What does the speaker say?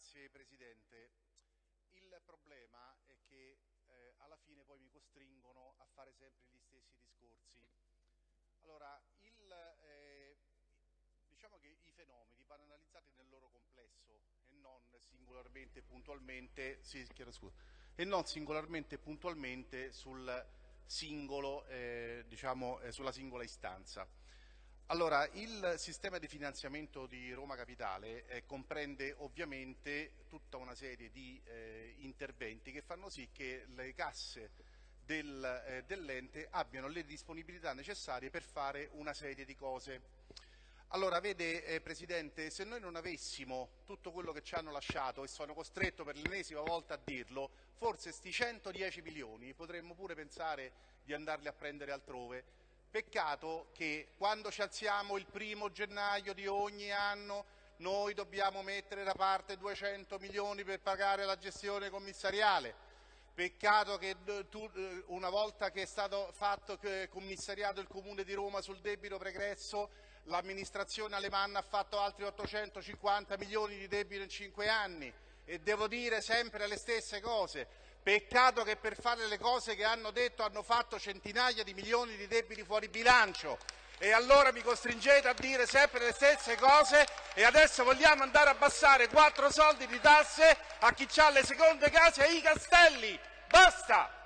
Grazie Presidente. Il problema è che eh, alla fine poi mi costringono a fare sempre gli stessi discorsi. Allora, il, eh, diciamo che i fenomeni vanno analizzati nel loro complesso e non singolarmente puntualmente, sì, scusa, e non singolarmente puntualmente sul singolo, eh, diciamo, eh, sulla singola istanza. Allora, il sistema di finanziamento di Roma Capitale eh, comprende ovviamente tutta una serie di eh, interventi che fanno sì che le casse del, eh, dell'ente abbiano le disponibilità necessarie per fare una serie di cose. Allora, vede eh, Presidente, se noi non avessimo tutto quello che ci hanno lasciato, e sono costretto per l'ennesima volta a dirlo, forse sti 110 milioni potremmo pure pensare di andarli a prendere altrove, Peccato che quando ci alziamo il primo gennaio di ogni anno noi dobbiamo mettere da parte 200 milioni per pagare la gestione commissariale. Peccato che tu, eh, una volta che è stato fatto commissariato il Comune di Roma sul debito pregresso, l'amministrazione alemanna ha fatto altri 850 milioni di debito in cinque anni e devo dire sempre le stesse cose. Peccato che per fare le cose che hanno detto hanno fatto centinaia di milioni di debiti fuori bilancio e allora mi costringete a dire sempre le stesse cose e adesso vogliamo andare a abbassare quattro soldi di tasse a chi ha le seconde case e i castelli. Basta!